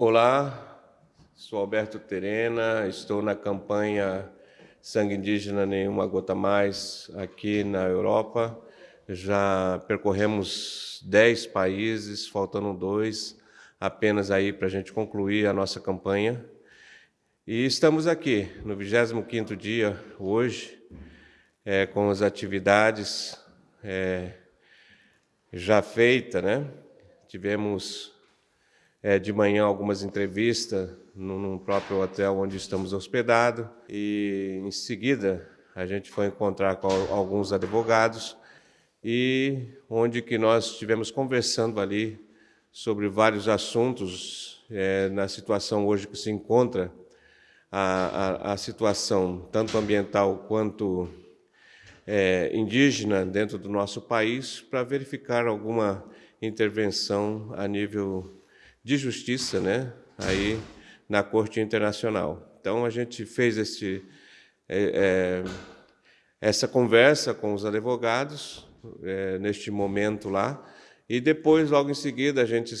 Olá, sou Alberto Terena, estou na campanha Sangue Indígena Nenhuma Gota Mais aqui na Europa. Já percorremos 10 países, faltando dois, apenas aí para a gente concluir a nossa campanha. E estamos aqui no 25º dia, hoje, é, com as atividades é, já feitas, né? Tivemos é, de manhã algumas entrevistas no, no, próprio hotel onde estamos hospedados. E em seguida a gente foi encontrar com alguns advogados e onde que nós estivemos conversando ali sobre vários assuntos é, na situação hoje que se encontra a, a, a situação tanto ambiental quanto é, indígena dentro do nosso país para verificar alguma intervenção a nível de justiça, né, aí na Corte Internacional. Então a gente fez esse, é, é, essa conversa com os advogados é, neste momento lá e depois logo em seguida a gente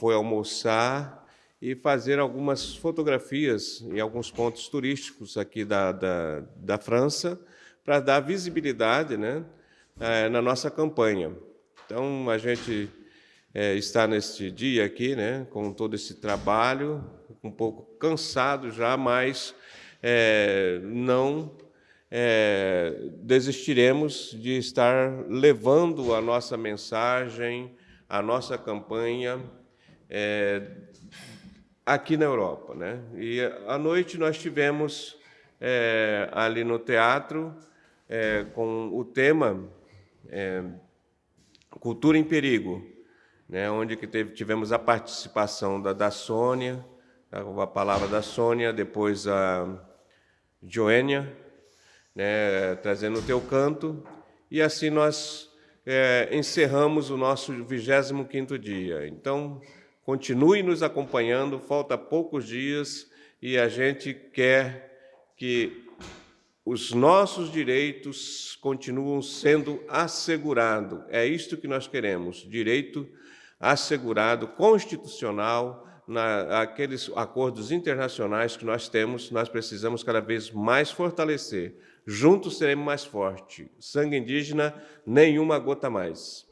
foi almoçar e fazer algumas fotografias em alguns pontos turísticos aqui da, da, da França para dar visibilidade, né, é, na nossa campanha. Então a gente é, estar neste dia aqui, né, com todo esse trabalho, um pouco cansado já, mas é, não é, desistiremos de estar levando a nossa mensagem, a nossa campanha é, aqui na Europa. Né? E à noite nós tivemos é, ali no teatro é, com o tema é, Cultura em Perigo, né, onde que teve, tivemos a participação da, da Sônia, a palavra da Sônia, depois a Joênia, né, trazendo o teu canto, e assim nós é, encerramos o nosso 25º dia. Então, continue nos acompanhando, falta poucos dias, e a gente quer que os nossos direitos continuam sendo assegurados. É isto que nós queremos, direito assegurado, constitucional, naqueles acordos internacionais que nós temos, nós precisamos cada vez mais fortalecer. Juntos seremos mais fortes. Sangue indígena, nenhuma gota mais.